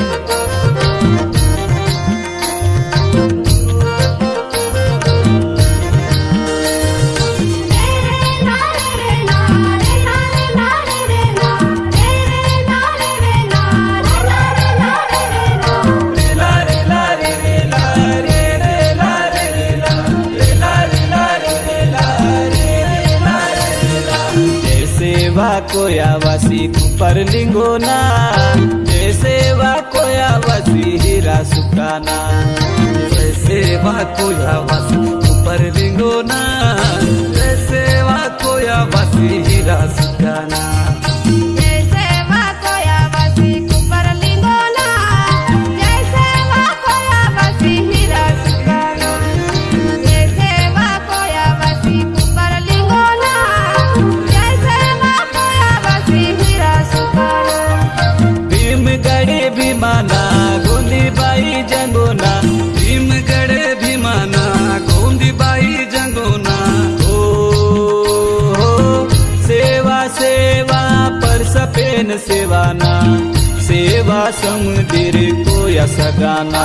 Música कोयावसी Cooper लिंगोना जय सेवा कोयावसी हीरा सुखाना। जय सेवा कोयावसी लिंगो लिंगोना न सेवाना सेवा समुद्र को या सगाना